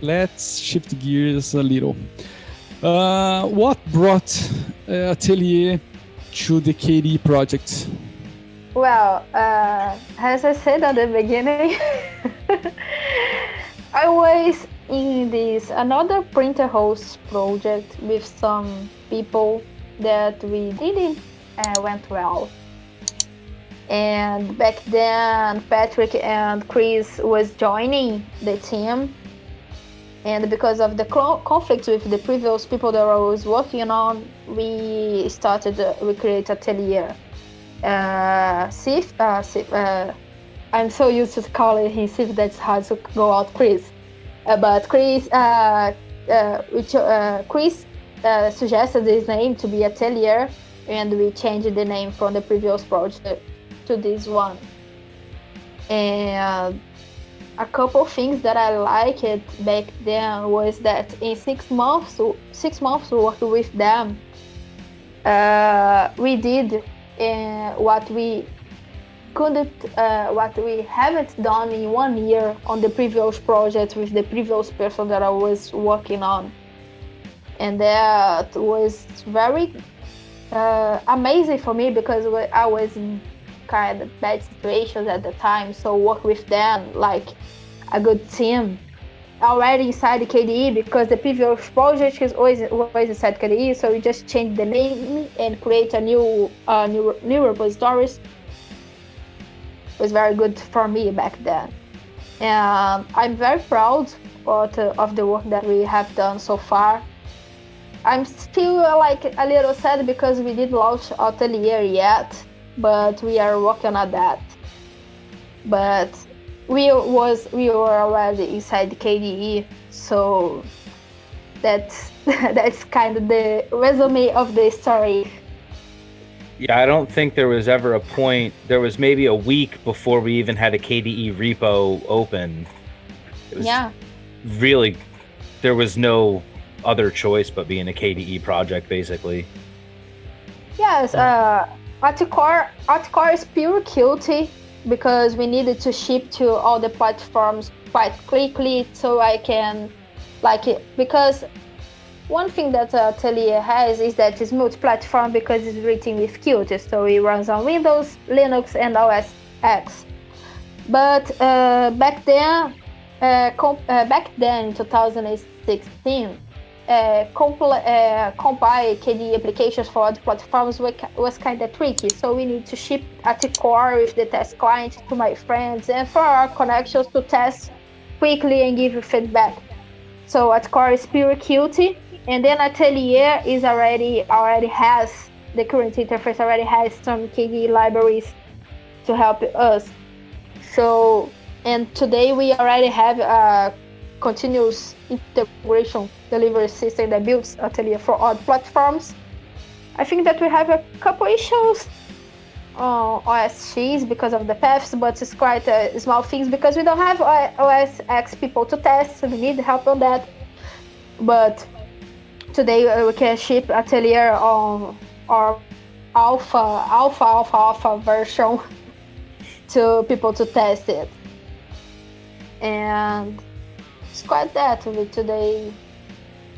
let's shift gears a little. Uh, what brought uh, Atelier to the KDE project? Well, uh, as I said at the beginning, I was in this another printer host project with some people that we didn't uh, went well. And back then, Patrick and Chris was joining the team. And because of the conflict with the previous people that I was working on, we started, uh, we created Atelier. Uh, Sif, uh, Sif uh, I'm so used to calling him Sif, that's hard to go out Chris. Uh, but Chris, uh, uh, which, Chris suggested this name to be Atelier, and we changed the name from the previous project to this one. And a couple things that I liked back then was that in six months, six months working with them, uh, we did uh, what we couldn't, uh, what we haven't done in one year on the previous project with the previous person that I was working on, and that was very uh, amazing for me because I was kind of bad situations at the time. So work with them like a good team already inside the KDE because the previous project is always always inside KDE. So we just change the name and create a new uh, new new repositories. It was very good for me back then. And I'm very proud of, of the work that we have done so far. I'm still like a little sad because we didn't launch Atelier yet, but we are working on that. But we was we were already inside KDE, so that's that's kind of the resume of the story. Yeah, I don't think there was ever a point. There was maybe a week before we even had a KDE repo open. yeah. Really, there was no other choice but being a KDE project, basically. Yes, uh, AtCore, AtCore is pure Qt because we needed to ship to all the platforms quite quickly so I can like it because one thing that uh, Atelier has is that it's multi-platform because it's written with Qt, so it runs on Windows, Linux, and OS X. But uh, back then, uh, uh back then in 2016, uh, compile KDE applications for other platforms was kind of tricky. So we need to ship at core with the test client to my friends and for our connections to test quickly and give feedback. So AtCore is pure Qt, and then Atelier is already already has the current interface already has some KDE libraries to help us. So and today we already have a continuous integration delivery system that builds Atelier for all platforms. I think that we have a couple issues on OS X because of the paths, but it's quite uh, small things because we don't have OS X people to test, so we need help on that. But today uh, we can ship Atelier on our alpha, alpha, alpha, alpha version to people to test it. And it's quite that with today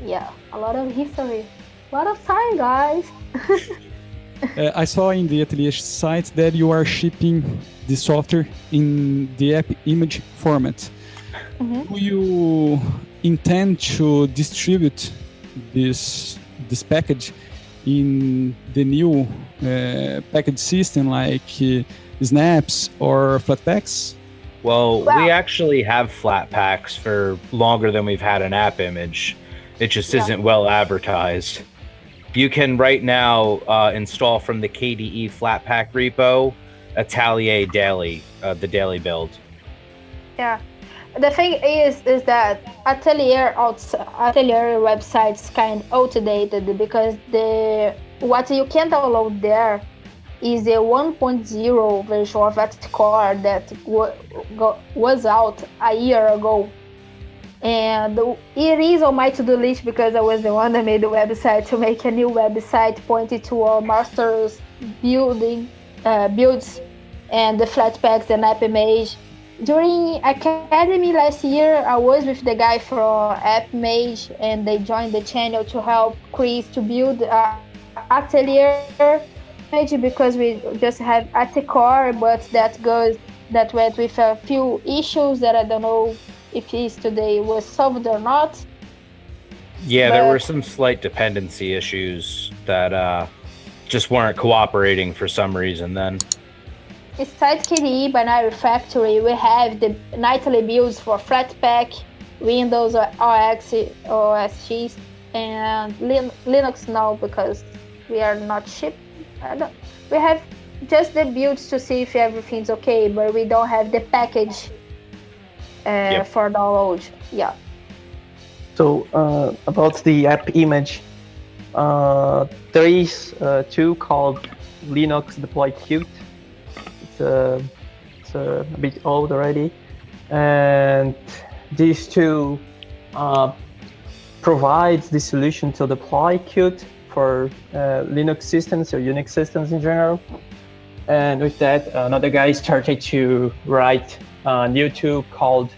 yeah, a lot of history, a lot of time, guys. uh, I saw in the Atelier site that you are shipping the software in the app image format. Mm -hmm. Do you intend to distribute this this package in the new uh, package system like uh, snaps or flatpaks? Well, wow. we actually have flatpaks for longer than we've had an app image. It just yeah. isn't well advertised. You can right now uh, install from the KDE Flatpak repo Atelier Daily, uh, the daily build. Yeah. The thing is, is that Atelier Atelier website's kind of outdated because the what you can download there is the 1.0 version of Core that was out a year ago. And it is on my to-do list because I was the one that made the website to make a new website pointed to our master's building uh, builds and the Flatpaks and app image. During Akademy last year, I was with the guy from AppImage, and they joined the channel to help Chris to build a atelier because we just have at the core, but that goes that went with a few issues that I don't know if is today was solved or not. Yeah, but there were some slight dependency issues that uh, just weren't cooperating for some reason then. Besides KDE Binary Factory, we have the nightly builds for Flatpak, Windows OS, OS X, and Linux now because we are not ship. We have just the builds to see if everything's okay, but we don't have the package uh, yep. for download. Yeah. So uh, about the app image, uh, there is uh, two called Linux Deploy Qt uh, it's uh, a bit old already. And these two uh, provides the solution to deploy Qt for uh, Linux systems or Unix systems in general. And with that, another guy started to write a new tool called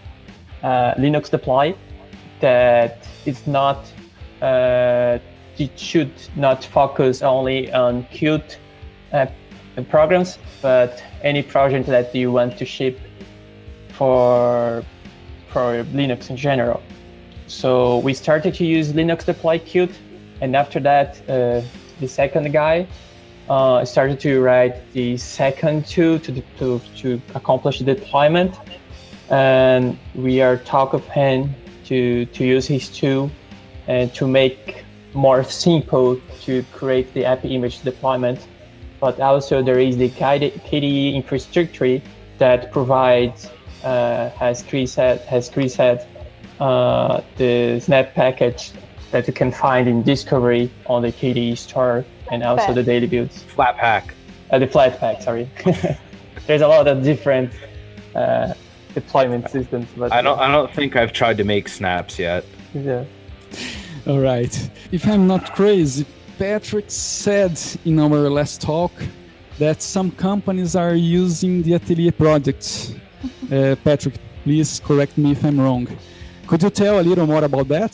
uh, Linux Deploy that is not, uh, it should not focus only on Qt programs, but any project that you want to ship for for Linux in general. So we started to use Linux deploy Qt, and after that, uh, the second guy uh, started to write the second tool to, to, to accomplish the deployment. And we are talk of him to, to use his tool and to make more simple to create the app image deployment but also there is the KDE infrastructure that provides, uh, as Chris said, has Chris said, uh, the Snap package that you can find in Discovery on the KDE store and also the daily builds. Flatpak. Uh, the Flatpak, sorry. There's a lot of different uh, deployment systems. But I don't. I don't think I've tried to make snaps yet. Yeah. All right. If I'm not crazy, Patrick said in our last talk that some companies are using the Atelier project. Uh, Patrick, please correct me if I'm wrong. Could you tell a little more about that?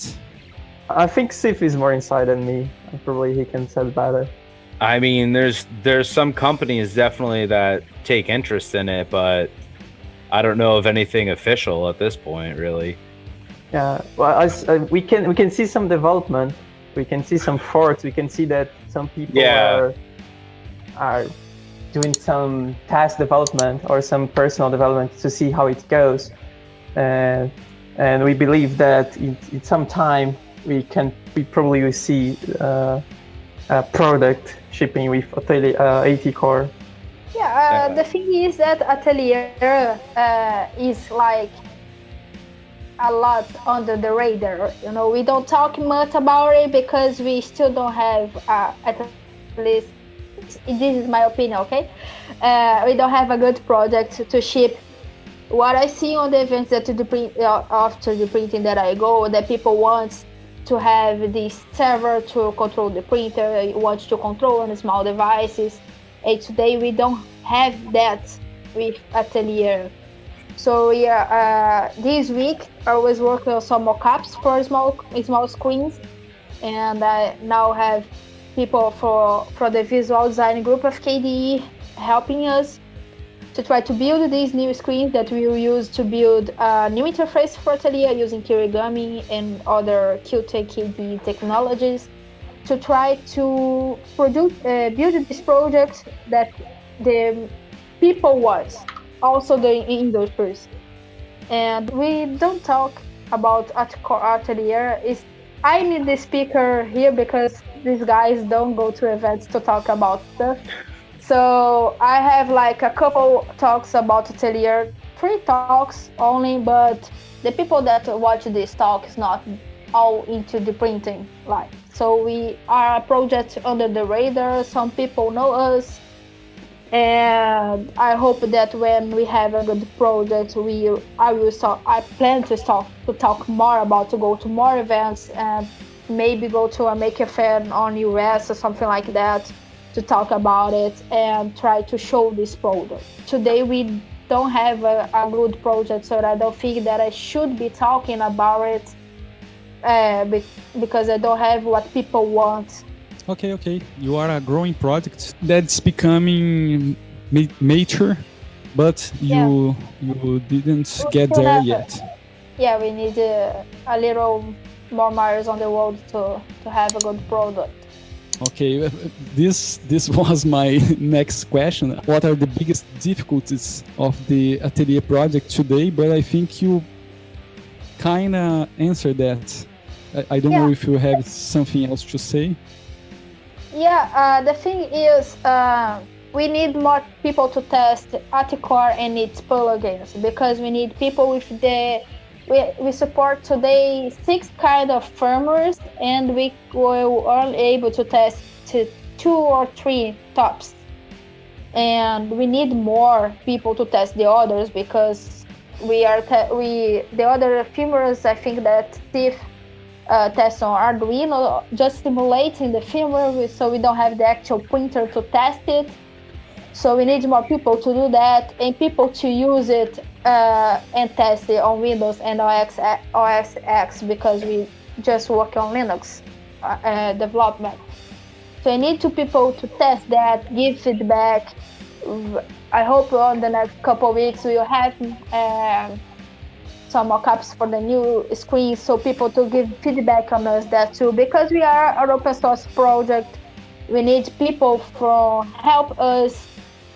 I think Sif is more inside than me. Probably he can say better. I mean, there's there's some companies definitely that take interest in it, but I don't know of anything official at this point, really. Yeah, well, as, uh, we can we can see some development we can see some forks. We can see that some people yeah. are are doing some task development or some personal development to see how it goes. And and we believe that in, in some time we can we probably see uh, a product shipping with Atelier uh, AT Core. Yeah, uh, the thing is that Atelier uh, is like a lot under the radar. You know, we don't talk much about it because we still don't have, uh, at least this is my opinion, okay? Uh, we don't have a good project to ship. What I see on the events that the print uh, after the printing that I go, that people want to have this server to control the printer, want to control on small devices. And today we don't have that with Atelier. So yeah, uh, this week I was working on some mockups for small small screens, and I now have people for for the visual design group of KDE helping us to try to build these new screens that we will use to build a new interface for Atelier using Kirigami and other Qt KDE technologies to try to produce uh, build this project that the people want also the industries. And we don't talk about Atelier. Is I need the speaker here because these guys don't go to events to talk about stuff. So I have like a couple talks about Atelier, three talks only, but the people that watch this talk is not all into the printing like so we are a project under the radar. Some people know us. And I hope that when we have a good project, we I will start. I plan to start to talk more about to go to more events and maybe go to a Maker Faire on US or something like that to talk about it and try to show this product. Today we don't have a, a, good project, so I don't think that I should be talking about it uh, be, because I don't have what people want. Okay, okay. You are a growing product that's becoming ma- mature, but you yeah. you didn't get there yet. Yeah, we need uh, a little more miles on the road to to have a good product. Okay, uh, this this was my next question. What are the biggest difficulties of the Atelier project today? But I think you kind of answered that. I, I don't yeah. know if you have something else to say. Yeah, uh, the thing is, uh, we need more people to test AtCore and its plugins because we need people with the we, we support today six kind of firmwares and we were only able to test two or three tops. And we need more people to test the others because we are we the other firmwares i think that steve uh, tests on arduino just simulating the firmware so we don't have the actual printer to test it so we need more people to do that and people to use it uh, and test it on Windows and OS, OS X because we just work on Linux uh, uh, development. So I need two people to test that, give feedback. I hope on the next couple weeks we'll have um, some mockups for the new screens so people to give feedback on us that too because we are an open source project we need people from help us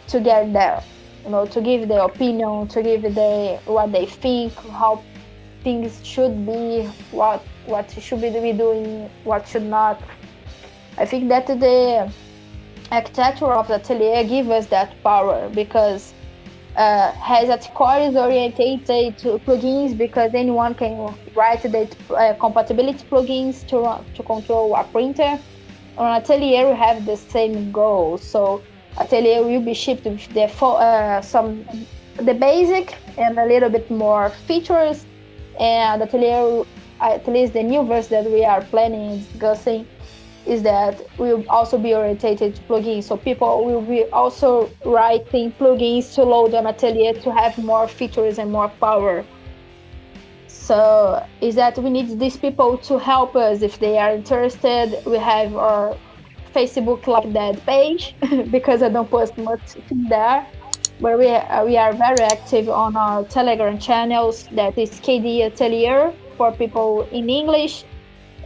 to get there you know, to give their opinion, to give the what they think, how things should be, what what should be doing, what should not. I think that the architecture of the atelier gives us that power because uh, has AtCore is oriented to plugins because anyone can write the uh, compatibility plugins to to control a printer. On Atelier, we have the same goal. So Atelier will be shipped with the uh, some the basic and a little bit more features. And Atelier, at least the new version that we are planning discussing, is that will also be orientated to plugins. So people will be also writing plugins to load on Atelier to have more features and more power. So is that we need these people to help us if they are interested. We have our Facebook like that page because I don't post much there. But we, uh, we are very active on our Telegram channels. That is KDE Atelier for people in English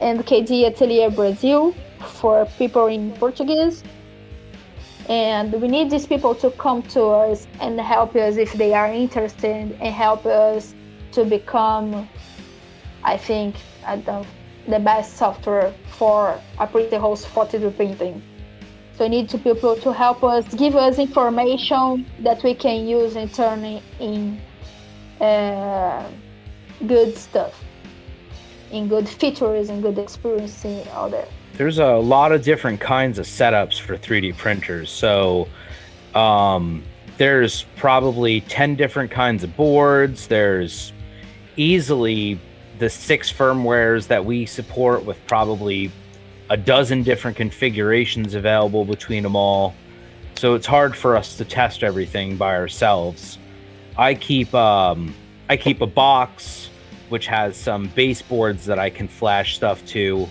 and KDE Atelier Brazil for people in Portuguese. And we need these people to come to us and help us if they are interested and help us to become, I think, I don't the best software for a printer host for 3D printing. So we need to people to help us, give us information that we can use and turn in uh, good stuff, in good features and good experience out there. There's a lot of different kinds of setups for 3D printers. So um, there's probably 10 different kinds of boards. There's easily the six firmwares that we support with probably a dozen different configurations available between them all. So it's hard for us to test everything by ourselves. I keep um, I keep a box which has some baseboards that I can flash stuff to.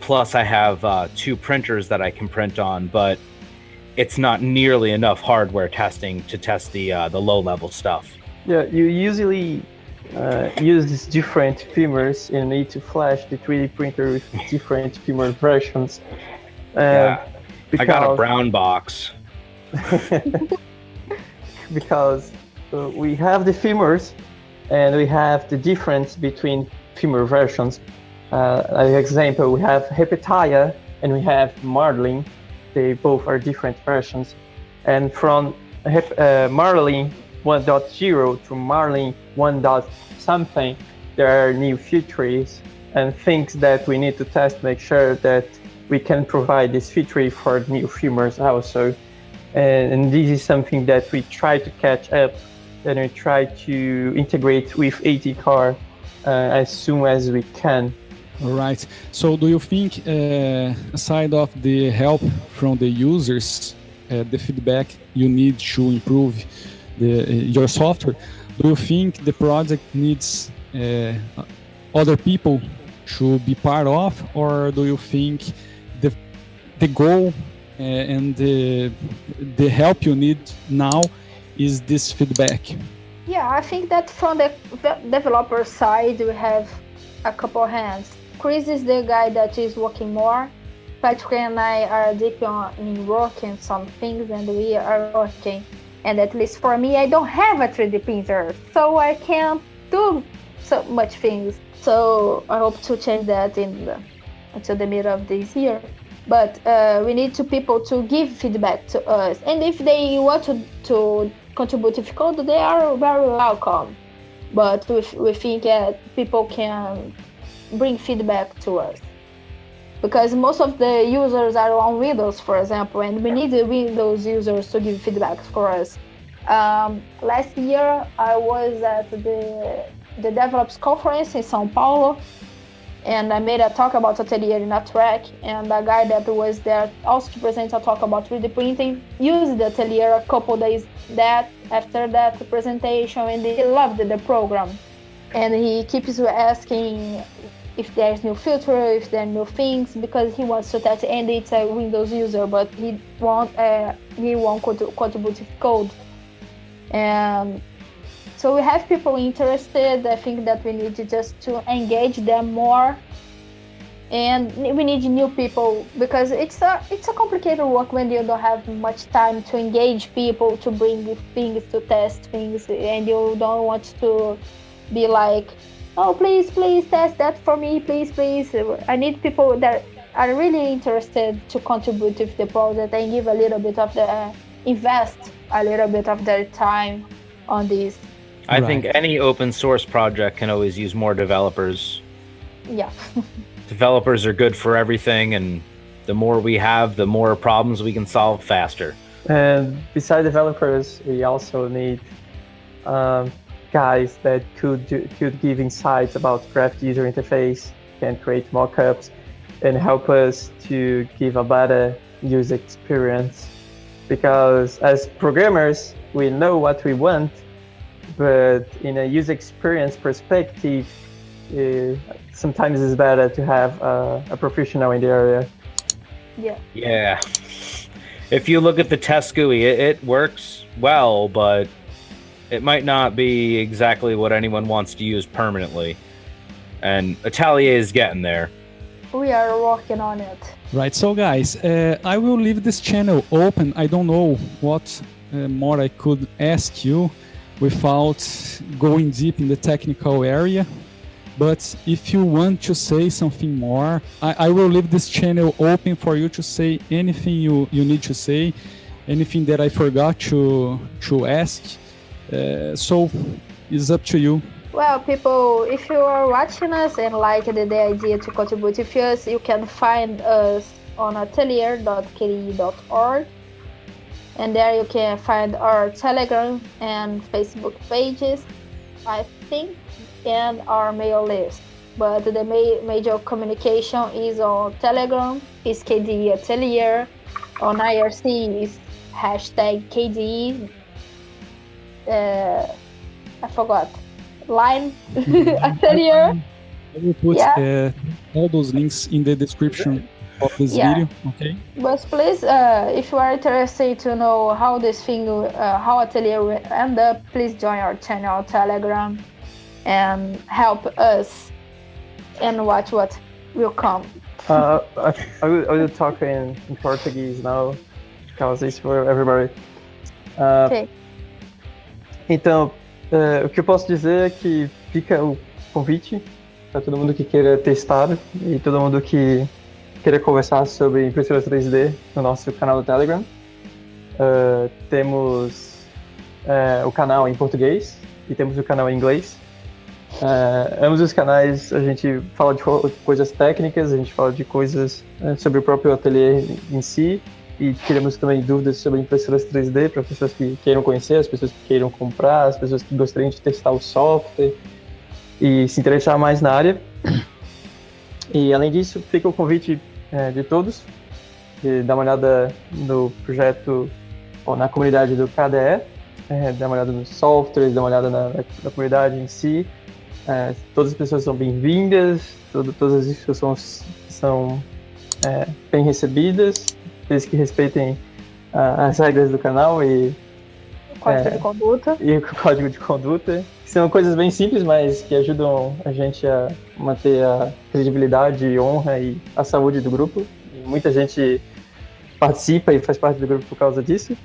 Plus, I have uh, two printers that I can print on, but it's not nearly enough hardware testing to test the uh, the low level stuff. Yeah, you usually uh, use these different firmwares and need to flash the 3D printer with different firmware versions. Uh, yeah, because, I got a brown box. because uh, we have the firmwares and we have the difference between firmware versions. Uh, as example, we have Repetier and we have Marlin. They both are different versions. And from uh, Marlin 1.0 to Marlin 1. something, there are new features and things that we need to test, make sure that we can provide this feature for new firmwares also. And, and this is something that we try to catch up and we try to integrate with ATCore uh, as soon as we can. All right. So, do you think, uh, aside of the help from the users, uh, the feedback you need to improve the, your software, do you think the project needs uh, other people to be part of, or do you think the the goal uh, and the the help you need now is this feedback? Yeah, I think that from the developer side, we have a couple hands. Chris is the guy that is working more. Patrick and I are deep on, in working some things, and we are working. And at least for me, I don't have a 3D printer, so I can't do so much things. So I hope to change that in the, until the middle of this year. But uh, we need to people to give feedback to us, and if they want to to contribute code, they are very welcome. But we, we think that people can bring feedback to us because most of the users are on Windows, for example, and we need the Windows users to give feedback for us. Um, last year, I was at the the developers conference in São Paulo, and I made a talk about Atelier in a track, and a guy that was there also to present a talk about 3D printing used Atelier a couple days that after that presentation, and he loved the program. And he keeps asking if there's new filter, if there are new things, because he wants to test, and it's a Windows user, but he won't uh, he won't contribute code. And so we have people interested. I think that we need to just to engage them more, and we need new people because it's a it's a complicated work when you don't have much time to engage people to bring things to test things, and you don't want to be like, oh please please test that for me, please please. I need people that are really interested to contribute to the project and give a little bit of the uh, invest a little bit of their time on this. I right. think any open source project can always use more developers. Yeah. developers are good for everything, and the more we have, the more problems we can solve faster. And besides developers, we also need um, guys that could do, could give insights about graphic user interface, can create mockups, and help us to give a better user experience. Because as programmers, we know what we want, but in a user experience perspective, uh, sometimes it's better to have uh, a professional in the area. Yeah. Yeah. If you look at the test GUI, it, it works well, but it might not be exactly what anyone wants to use permanently. And Atelier is getting there. We are working on it. Right, so guys, uh, I will leave this channel open. I don't know what uh, more I could ask you without going deep in the technical area. But if you want to say something more, I, I, will leave this channel open for you to say anything you, you need to say, anything that I forgot to, to ask. Uh, so it's up to you. Well, people, if you are watching us and like the, the idea to contribute with us, you can find us on atelier.kde.org and there you can find our telegram and facebook pages i think and our mail list. But the ma- major communication is on telegram is KDE atelier. On irc is hashtag kd uh, i forgot. Line? Atelier I will put yeah. uh, all those links in the description of this yeah. video okay? But please uh, if you are interested to know how this thing uh, how atelier will end up please join our channel telegram and help us and watch what will come. Uh, I, I, will, I will talk in, in Portuguese now. Because it's for everybody. Uh, okay. Então uh, o que eu posso dizer é que fica o convite para todo mundo que queira testar e todo mundo que queria conversar sobre impressora 3D no nosso canal do Telegram. Uh, temos uh, o canal em português e temos o canal em inglês. Ambos os canais a gente fala de coisas técnicas, a gente fala de coisas sobre o próprio ateliê em si e tiramos também dúvidas sobre impressoras 3D para pessoas que queiram conhecer, as pessoas que queiram comprar, as pessoas que gostariam de testar o software e se interessar mais na área. E além disso, fica o convite é, de todos, de dar uma olhada no projeto ou na comunidade do KDE é, dar uma olhada nos softwares, dar uma olhada na, na comunidade em si. É, todas as pessoas são bem-vindas, todas as discussões são é, bem recebidas, desde que respeitem as regras do canal e o código é, de conduta. E o código de conduta. São coisas bem simples, mas que ajudam a gente a manter a credibilidade, honra e a saúde do grupo. E muita gente participa e faz parte do grupo por causa disso.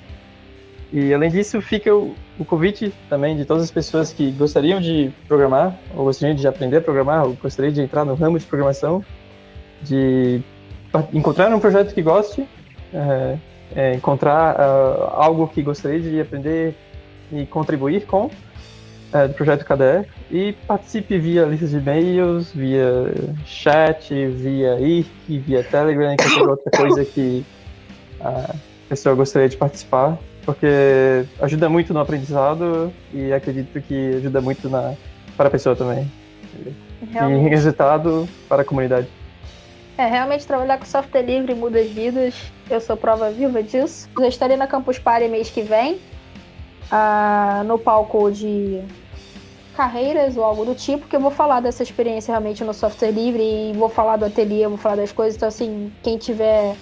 E além disso, fica o, o, convite também de todas as pessoas que gostariam de programar, ou gostariam de aprender a programar, ou gostariam de entrar no ramo de programação, de encontrar um projeto que goste, é, é, encontrar uh, algo que gostaria de aprender e contribuir com é, do projeto KDE e participe via listas de e-mails, via chat, via IRC, via Telegram, qualquer outra coisa que a pessoa gostaria de participar, porque ajuda muito no aprendizado e acredito que ajuda muito na, para a pessoa também. Realmente. E resultado para a comunidade. É, realmente trabalhar com software livre muda as vidas. Eu sou prova viva disso. Eu estarei na Campus Party mês que vem, uh, no palco de carreiras ou algo do tipo, que eu vou falar dessa experiência realmente no software livre e vou falar do ateliê, vou falar das coisas. Então, assim, quem tiver,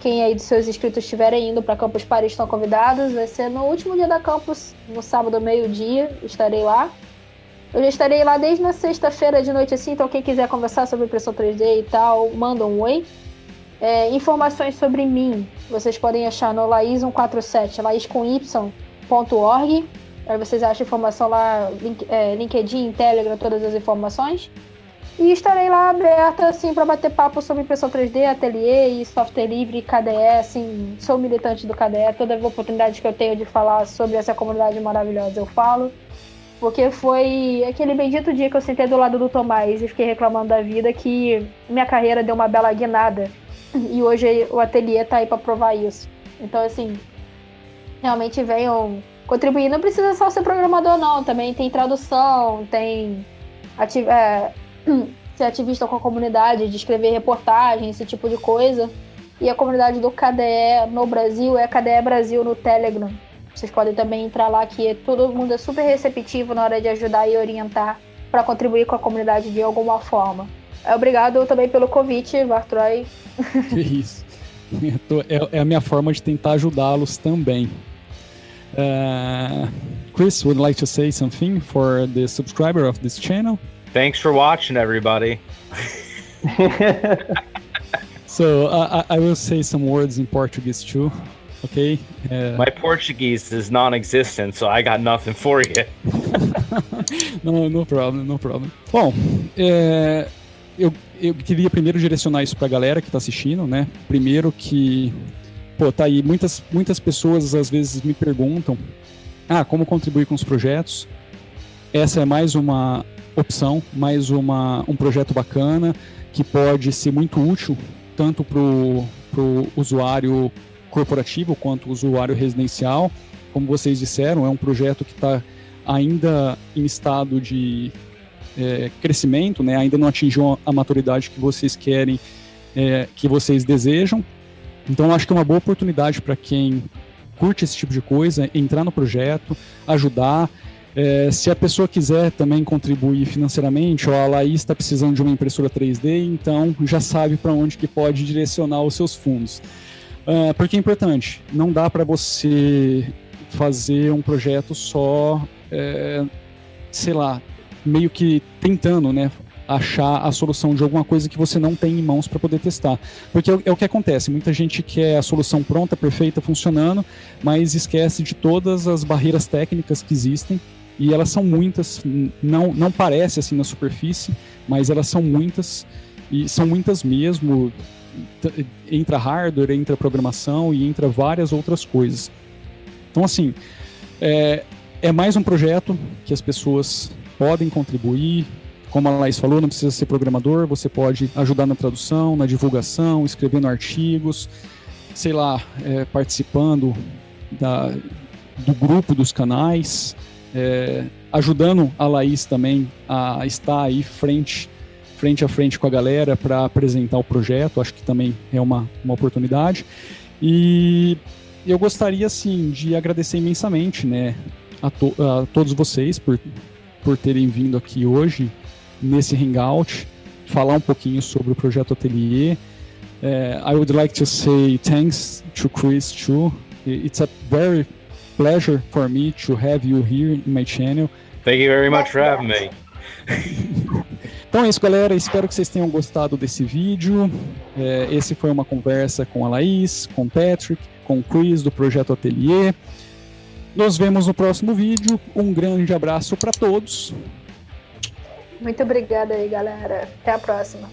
quem aí dos seus inscritos estiverem indo para Campus Party estão convidados. Vai ser no último dia da campus, no sábado, meio-dia, estarei lá. Eu já estarei lá desde na sexta-feira de noite, assim, então quem quiser conversar sobre impressão 3D e tal, manda um oi. É, informações sobre mim, vocês podem achar no Laís147, Laís com Y.org. Aí vocês acham informação lá, link, é, LinkedIn, Telegram, todas as informações. E estarei lá aberta, assim, para bater papo sobre impressão 3D, ateliê e software livre, KDE, assim, sou militante do KDE, toda oportunidade que eu tenho de falar sobre essa comunidade maravilhosa eu falo. Porque foi aquele bendito dia que eu sentei do lado do Tomás e fiquei reclamando da vida que minha carreira deu uma bela guinada. E hoje o ateliê tá aí para provar isso. Então, assim, realmente venham contribuir. Não precisa só ser programador, não. Também tem tradução, tem ativ é, ser ativista com a comunidade, de escrever reportagem, esse tipo de coisa. E a comunidade do KDE no Brasil é KDE Brasil no Telegram. Vocês podem também entrar lá, que todo mundo é super receptivo na hora de ajudar e orientar para contribuir com a comunidade de alguma forma. É, obrigado também pelo convite, Vartroy. Que isso. É, é a minha forma de tentar ajudá-los também. Uh, Chris, would like to say something for the subscriber of this channel? Thanks for watching, everybody. so uh, I will say some words in Portuguese too. ok? É... My Portuguese is non-existent, so I got nothing for you. no, no problem, no problem. Bom, é, eu, eu queria primeiro direcionar isso para a galera que está assistindo, né? Primeiro que, pô, tá aí, muitas, muitas pessoas às vezes me perguntam, ah, como contribuir com os projetos? Essa é mais uma opção, mais uma, um projeto bacana que pode ser muito útil tanto para o usuário corporativo quanto usuário residencial. Como vocês disseram, é um projeto que está ainda em estado de é, crescimento, né? ainda não atingiu a maturidade que vocês querem, é, que vocês desejam. Então, acho que é uma boa oportunidade para quem curte esse tipo de coisa, entrar no projeto, ajudar. É, se a pessoa quiser também contribuir financeiramente, ou a Laís está precisando de uma impressora 3D, então já sabe para onde que pode direcionar os seus fundos. Uh, porque é importante. Não dá para você fazer um projeto só, é, sei lá, meio que tentando, né? Achar a solução de alguma coisa que você não tem em mãos para poder testar. Porque é, é, o que acontece: muita gente quer a solução pronta, perfeita, funcionando, mas esquece de todas as barreiras técnicas que existem. E elas são muitas, não, não parece assim na superfície, mas elas são muitas, e são muitas mesmo entra hardware, entra programação e entra várias outras coisas. Então, assim, é, é mais um projeto que as pessoas podem contribuir. Como a Laís falou, não precisa ser programador, você pode ajudar na tradução, na divulgação, escrevendo artigos, sei lá, é, participando da, do grupo dos canais, é, ajudando a Laís também a estar aí frente frente a frente com a galera para apresentar o projeto, acho que também é uma, uma oportunidade. E eu gostaria, assim, de agradecer imensamente, né, a, to a todos vocês por, por terem vindo aqui hoje nesse Hangout, falar um pouquinho sobre o projeto Atelier. Uh, I would like to say thanks to Chris too. It's a very pleasure for me to have you here in my channel. Thank you very much for having me. Então é isso, galera. Espero que vocês tenham gostado desse vídeo. É, esse foi uma conversa com a Laís, com o Patrick, com o Chris do Projeto Atelier. Nos vemos no próximo vídeo. Um grande abraço para todos. Muito obrigada aí, galera. Até a próxima.